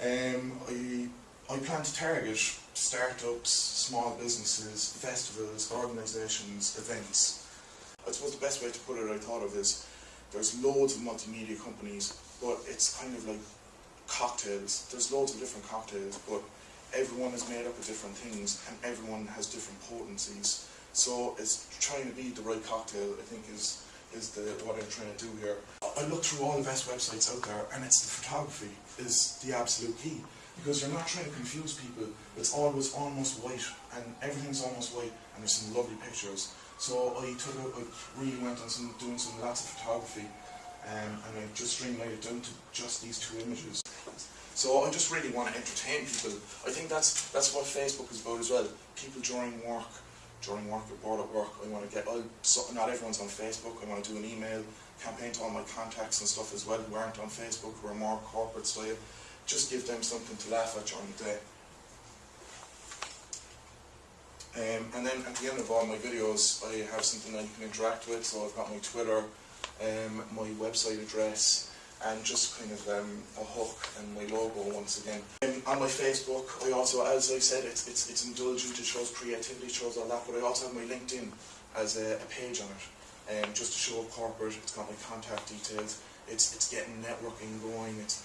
Um, I, I plan to target startups, small businesses, festivals, organisations, events. I suppose the best way to put it I thought of is there's loads of multimedia companies, but it's kind of like cocktails. There's loads of different cocktails, but everyone is made up of different things and everyone has different potencies. So it's trying to be the right cocktail, I think, is is the what I'm trying to do here. I look through all the best websites out there, and it's the photography is the absolute key because you're not trying to confuse people. It's always almost white, and everything's almost white, and there's some lovely pictures. So I took a, I really went on some doing some lots of photography, um, and I just streamlined it down to just these two images. So I just really want to entertain people. I think that's that's what Facebook is about as well. People during work during work or bored at work, I want to get, I'll, so not everyone's on Facebook, I want to do an email campaign to all my contacts and stuff as well who aren't on Facebook, who are more corporate style, just give them something to laugh at during the day. Um, and then at the end of all my videos, I have something that you can interact with, so I've got my Twitter, um, my website address, and just kind of um, a hook and my logo once again. Um, on my Facebook, I also, as I said, it's, it's, it's indulgent, it shows creativity, it shows all that, but I also have my LinkedIn as a, a page on it, um, just to show corporate, it's got my contact details, it's, it's getting networking going, it's